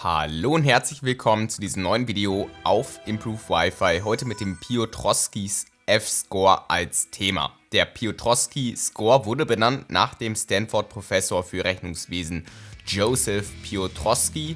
Hallo und herzlich willkommen zu diesem neuen Video auf Improve Wi-Fi, heute mit dem Piotrowskis F-Score als Thema. Der Piotrowski Score wurde benannt nach dem Stanford-Professor für Rechnungswesen Joseph Piotrowski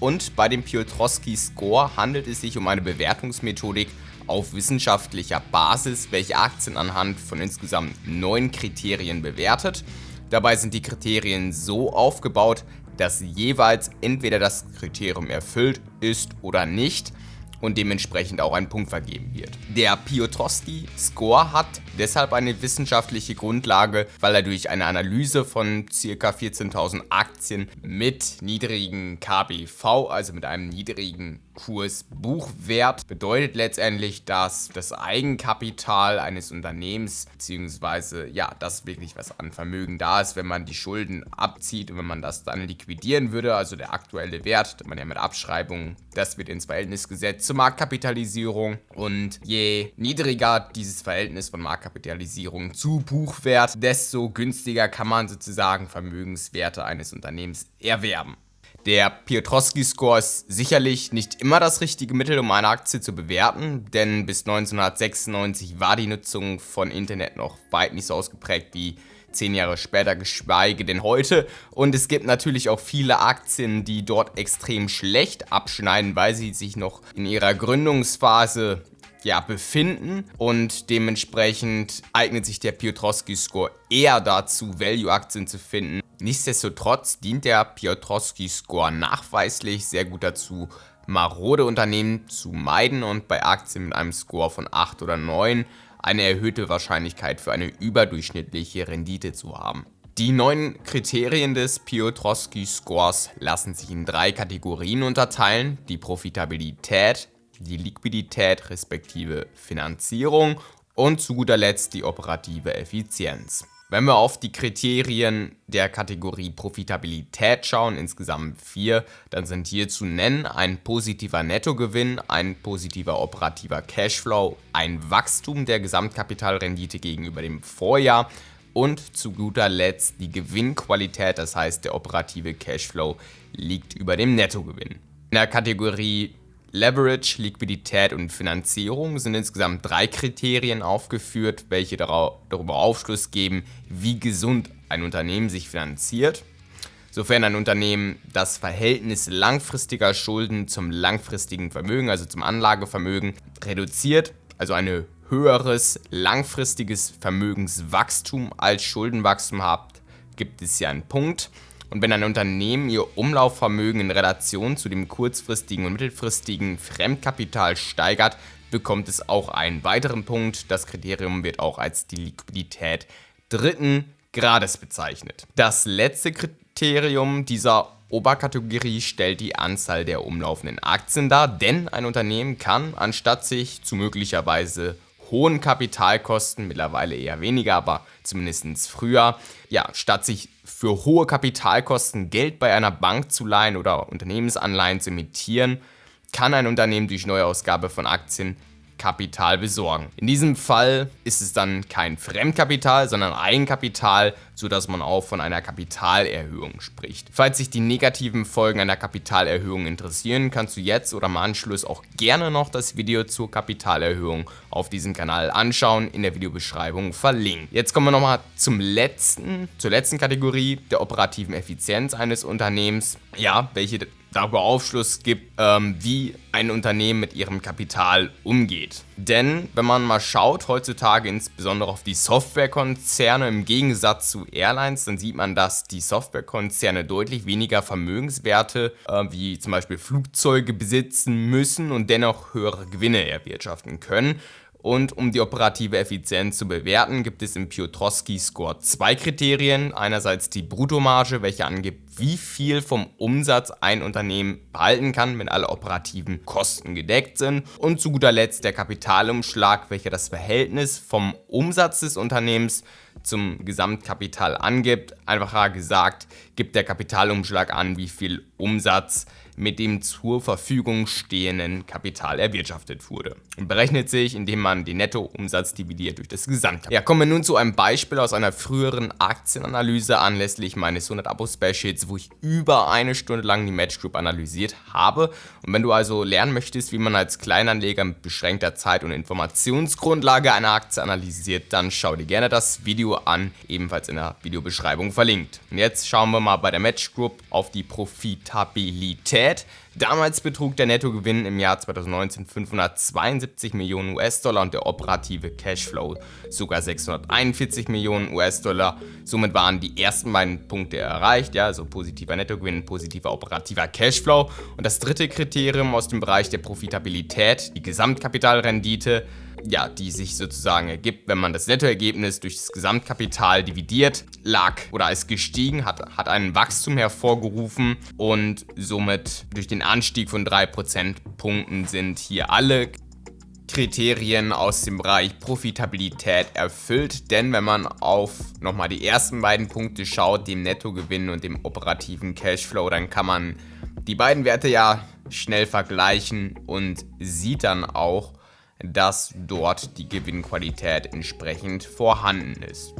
und bei dem Piotrowski Score handelt es sich um eine Bewertungsmethodik auf wissenschaftlicher Basis, welche Aktien anhand von insgesamt neun Kriterien bewertet. Dabei sind die Kriterien so aufgebaut, dass jeweils entweder das Kriterium erfüllt ist oder nicht und dementsprechend auch ein Punkt vergeben wird. Der Piotrowski-Score hat deshalb eine wissenschaftliche Grundlage, weil er durch eine Analyse von ca. 14.000 Aktien mit niedrigen KBV, also mit einem niedrigen Kursbuchwert bedeutet letztendlich, dass das Eigenkapital eines Unternehmens beziehungsweise ja, das wirklich was an Vermögen da ist, wenn man die Schulden abzieht und wenn man das dann liquidieren würde, also der aktuelle Wert, man ja mit Abschreibungen, das wird ins Verhältnis gesetzt zur Marktkapitalisierung und je niedriger dieses Verhältnis von Marktkapitalisierung zu Buchwert, desto günstiger kann man sozusagen Vermögenswerte eines Unternehmens erwerben. Der Piotrowski-Score ist sicherlich nicht immer das richtige Mittel, um eine Aktie zu bewerten, denn bis 1996 war die Nutzung von Internet noch weit nicht so ausgeprägt wie zehn Jahre später, geschweige denn heute. Und es gibt natürlich auch viele Aktien, die dort extrem schlecht abschneiden, weil sie sich noch in ihrer Gründungsphase ja, befinden und dementsprechend eignet sich der Piotrowski-Score eher dazu, Value-Aktien zu finden. Nichtsdestotrotz dient der Piotrowski-Score nachweislich sehr gut dazu, marode Unternehmen zu meiden und bei Aktien mit einem Score von 8 oder 9 eine erhöhte Wahrscheinlichkeit für eine überdurchschnittliche Rendite zu haben. Die neun Kriterien des Piotrowski-Scores lassen sich in drei Kategorien unterteilen, die Profitabilität, die Liquidität respektive Finanzierung und zu guter Letzt die operative Effizienz. Wenn wir auf die Kriterien der Kategorie Profitabilität schauen, insgesamt vier, dann sind hier zu nennen ein positiver Nettogewinn, ein positiver operativer Cashflow, ein Wachstum der Gesamtkapitalrendite gegenüber dem Vorjahr und zu guter Letzt die Gewinnqualität, das heißt der operative Cashflow liegt über dem Nettogewinn. In der Kategorie Leverage, Liquidität und Finanzierung sind insgesamt drei Kriterien aufgeführt, welche darüber Aufschluss geben, wie gesund ein Unternehmen sich finanziert. Sofern ein Unternehmen das Verhältnis langfristiger Schulden zum langfristigen Vermögen, also zum Anlagevermögen, reduziert, also ein höheres langfristiges Vermögenswachstum als Schuldenwachstum hat, gibt es hier einen Punkt. Und wenn ein Unternehmen ihr Umlaufvermögen in Relation zu dem kurzfristigen und mittelfristigen Fremdkapital steigert, bekommt es auch einen weiteren Punkt. Das Kriterium wird auch als die Liquidität dritten Grades bezeichnet. Das letzte Kriterium dieser Oberkategorie stellt die Anzahl der umlaufenden Aktien dar, denn ein Unternehmen kann, anstatt sich zu möglicherweise hohen Kapitalkosten, mittlerweile eher weniger, aber zumindest früher, ja, statt sich für hohe Kapitalkosten Geld bei einer Bank zu leihen oder Unternehmensanleihen zu emittieren, kann ein Unternehmen durch Neuausgabe von Aktien Kapital besorgen. In diesem Fall ist es dann kein Fremdkapital, sondern Eigenkapital, sodass man auch von einer Kapitalerhöhung spricht. Falls sich die negativen Folgen einer Kapitalerhöhung interessieren, kannst du jetzt oder im Anschluss auch gerne noch das Video zur Kapitalerhöhung auf diesem Kanal anschauen, in der Videobeschreibung verlinkt. Jetzt kommen wir nochmal zum letzten, zur letzten Kategorie der operativen Effizienz eines Unternehmens. Ja, welche darüber Aufschluss gibt, ähm, wie ein Unternehmen mit ihrem Kapital umgeht. Denn wenn man mal schaut, heutzutage insbesondere auf die Softwarekonzerne im Gegensatz zu Airlines, dann sieht man, dass die Softwarekonzerne deutlich weniger Vermögenswerte äh, wie zum Beispiel Flugzeuge besitzen müssen und dennoch höhere Gewinne erwirtschaften können. Und um die operative Effizienz zu bewerten, gibt es im Piotrowski-Score zwei Kriterien. Einerseits die Bruttomarge, welche angibt, wie viel vom Umsatz ein Unternehmen behalten kann, wenn alle operativen Kosten gedeckt sind. Und zu guter Letzt der Kapitalumschlag, welcher das Verhältnis vom Umsatz des Unternehmens zum Gesamtkapital angibt. Einfacher gesagt, gibt der Kapitalumschlag an, wie viel Umsatz mit dem zur Verfügung stehenden Kapital erwirtschaftet wurde. Und berechnet sich, indem man den Nettoumsatz dividiert durch das Gesamtkapital. Ja, kommen wir nun zu einem Beispiel aus einer früheren Aktienanalyse anlässlich meines 100 Abo-Specials, wo ich über eine Stunde lang die Match Group analysiert habe. Und wenn du also lernen möchtest, wie man als Kleinanleger mit beschränkter Zeit und Informationsgrundlage eine Aktie analysiert, dann schau dir gerne das Video an, ebenfalls in der Videobeschreibung verlinkt. Und jetzt schauen wir mal bei der Match Group auf die Profitabilität Qualität. Damals betrug der Nettogewinn im Jahr 2019 572 Millionen US-Dollar und der operative Cashflow sogar 641 Millionen US-Dollar. Somit waren die ersten beiden Punkte erreicht, ja, also positiver Nettogewinn, positiver operativer Cashflow. Und das dritte Kriterium aus dem Bereich der Profitabilität, die Gesamtkapitalrendite, ja, die sich sozusagen ergibt, wenn man das Nettoergebnis durch das Gesamtkapital dividiert, lag oder ist gestiegen, hat, hat einen Wachstum hervorgerufen und somit durch den Anstieg von 3 Prozentpunkten sind hier alle Kriterien aus dem Bereich Profitabilität erfüllt, denn wenn man auf nochmal die ersten beiden Punkte schaut, dem Nettogewinn und dem operativen Cashflow, dann kann man die beiden Werte ja schnell vergleichen und sieht dann auch, dass dort die Gewinnqualität entsprechend vorhanden ist.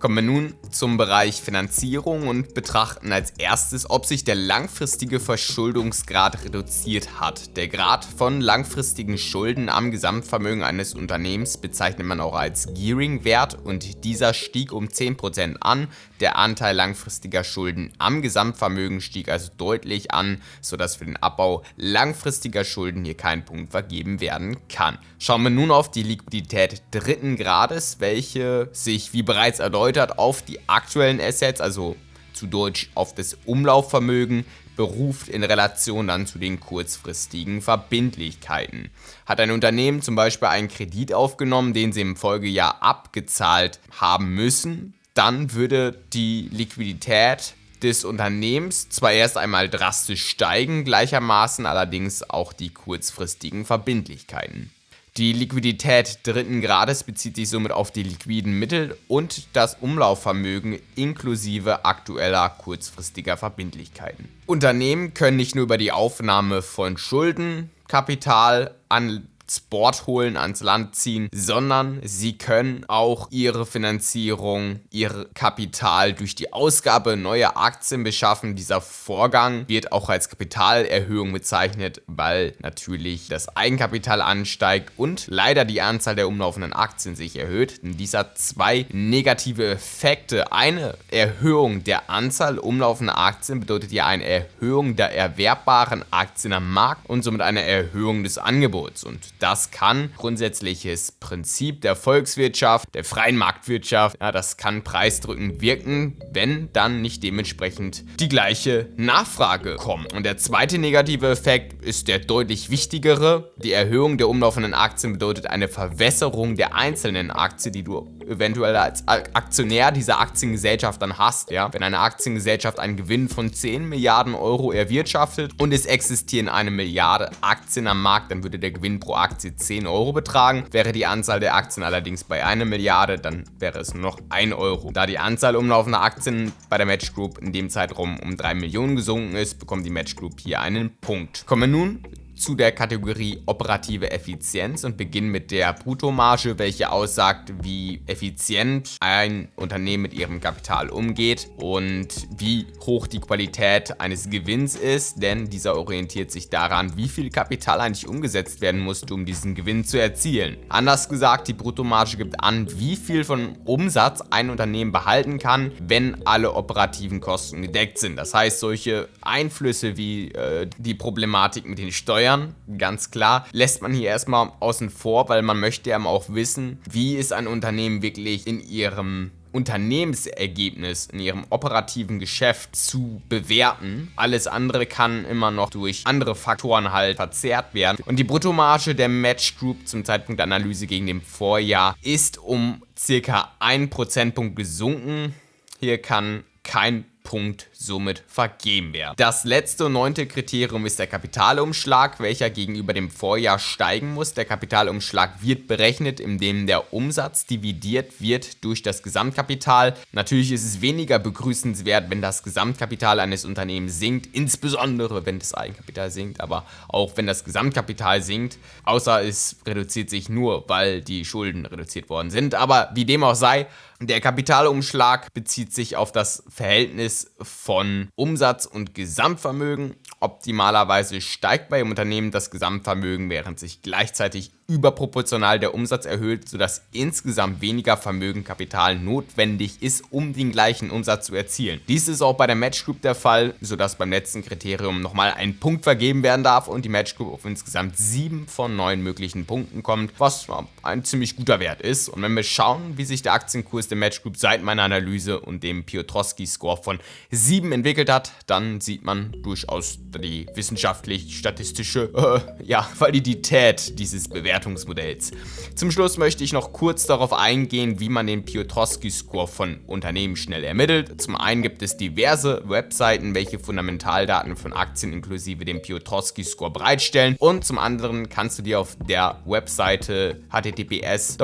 Kommen wir nun zum Bereich Finanzierung und betrachten als erstes, ob sich der langfristige Verschuldungsgrad reduziert hat. Der Grad von langfristigen Schulden am Gesamtvermögen eines Unternehmens bezeichnet man auch als Gearing-Wert und dieser stieg um 10% an. Der Anteil langfristiger Schulden am Gesamtvermögen stieg also deutlich an, sodass für den Abbau langfristiger Schulden hier kein Punkt vergeben werden kann. Schauen wir nun auf die Liquidität dritten Grades, welche sich wie bereits erläutert erläutert auf die aktuellen Assets, also zu Deutsch auf das Umlaufvermögen, beruft in Relation dann zu den kurzfristigen Verbindlichkeiten. Hat ein Unternehmen zum Beispiel einen Kredit aufgenommen, den sie im Folgejahr abgezahlt haben müssen, dann würde die Liquidität des Unternehmens zwar erst einmal drastisch steigen, gleichermaßen allerdings auch die kurzfristigen Verbindlichkeiten. Die Liquidität dritten Grades bezieht sich somit auf die liquiden Mittel und das Umlaufvermögen inklusive aktueller kurzfristiger Verbindlichkeiten. Unternehmen können nicht nur über die Aufnahme von Schulden, Kapital an Board holen, ans Land ziehen, sondern sie können auch ihre Finanzierung, ihr Kapital durch die Ausgabe neuer Aktien beschaffen. Dieser Vorgang wird auch als Kapitalerhöhung bezeichnet, weil natürlich das Eigenkapital ansteigt und leider die Anzahl der umlaufenden Aktien sich erhöht. In dieser zwei negative Effekte. Eine Erhöhung der Anzahl umlaufender Aktien bedeutet ja eine Erhöhung der erwerbbaren Aktien am Markt und somit eine Erhöhung des Angebots. Und das kann grundsätzliches Prinzip der Volkswirtschaft, der freien Marktwirtschaft, ja, das kann preisdrückend wirken, wenn dann nicht dementsprechend die gleiche Nachfrage kommt. Und der zweite negative Effekt ist der deutlich wichtigere. Die Erhöhung der umlaufenden Aktien bedeutet eine Verwässerung der einzelnen Aktien, die du eventuell als Aktionär dieser Aktiengesellschaft dann hast. Ja? Wenn eine Aktiengesellschaft einen Gewinn von 10 Milliarden Euro erwirtschaftet und es existieren eine Milliarde Aktien am Markt, dann würde der Gewinn pro Aktie 10 Euro betragen. Wäre die Anzahl der Aktien allerdings bei einer Milliarde, dann wäre es nur noch 1 Euro. Da die Anzahl umlaufender Aktien bei der Match Group in dem Zeitraum um 3 Millionen gesunken ist, bekommt die Match Group hier einen Punkt. Kommen wir nun zu der Kategorie operative Effizienz und beginnen mit der Bruttomarge, welche aussagt, wie effizient ein Unternehmen mit ihrem Kapital umgeht und wie hoch die Qualität eines Gewinns ist, denn dieser orientiert sich daran, wie viel Kapital eigentlich umgesetzt werden muss, um diesen Gewinn zu erzielen. Anders gesagt, die Bruttomarge gibt an, wie viel von Umsatz ein Unternehmen behalten kann, wenn alle operativen Kosten gedeckt sind. Das heißt, solche Einflüsse wie äh, die Problematik mit den Steuern Steuern, ganz klar, lässt man hier erstmal außen vor, weil man möchte ja auch wissen, wie ist ein Unternehmen wirklich in ihrem Unternehmensergebnis in ihrem operativen Geschäft zu bewerten. Alles andere kann immer noch durch andere Faktoren halt verzerrt werden. Und die Bruttomarge der Match Group zum Zeitpunkt der Analyse gegen dem Vorjahr ist um circa 1 Prozentpunkt gesunken. Hier kann kein Punkt somit vergeben werden. Das letzte und neunte Kriterium ist der Kapitalumschlag, welcher gegenüber dem Vorjahr steigen muss. Der Kapitalumschlag wird berechnet, indem der Umsatz dividiert wird durch das Gesamtkapital. Natürlich ist es weniger begrüßenswert, wenn das Gesamtkapital eines Unternehmens sinkt, insbesondere wenn das Eigenkapital sinkt, aber auch wenn das Gesamtkapital sinkt, außer es reduziert sich nur, weil die Schulden reduziert worden sind. Aber wie dem auch sei, der Kapitalumschlag bezieht sich auf das Verhältnis von Umsatz und Gesamtvermögen. Optimalerweise steigt bei dem Unternehmen das Gesamtvermögen, während sich gleichzeitig überproportional der Umsatz erhöht, sodass insgesamt weniger Vermögenkapital notwendig ist, um den gleichen Umsatz zu erzielen. Dies ist auch bei der Match Group der Fall, sodass beim letzten Kriterium nochmal ein Punkt vergeben werden darf und die Match Group auf insgesamt 7 von 9 möglichen Punkten kommt, was ein ziemlich guter Wert ist. Und wenn wir schauen, wie sich der Aktienkurs der Match Group seit meiner Analyse und dem Piotrowski-Score von 7 entwickelt hat, dann sieht man durchaus die wissenschaftlich-statistische äh, ja, Validität dieses Bewertungsmodells. Zum Schluss möchte ich noch kurz darauf eingehen, wie man den Piotrowski-Score von Unternehmen schnell ermittelt. Zum einen gibt es diverse Webseiten, welche Fundamentaldaten von Aktien inklusive dem Piotrowski-Score bereitstellen und zum anderen kannst du dir auf der Webseite https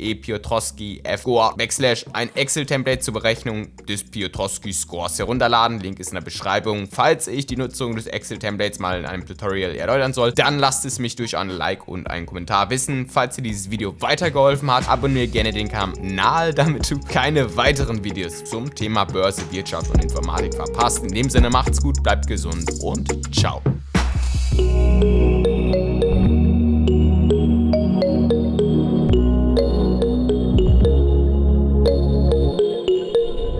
petrawolf.de Piotrowski score backslash ein Excel-Template zur Berechnung des Piotrowski-Scores herunterladen. Link ist in der Beschreibung. Falls ich die Nutzung des Excel-Templates mal in einem Tutorial erläutern soll, dann lass lasst es mich durch ein Like und einen Kommentar wissen. Falls dir dieses Video weitergeholfen hat, abonniere gerne den Kanal, damit du keine weiteren Videos zum Thema Börse, Wirtschaft und Informatik verpasst. In dem Sinne macht's gut, bleibt gesund und ciao.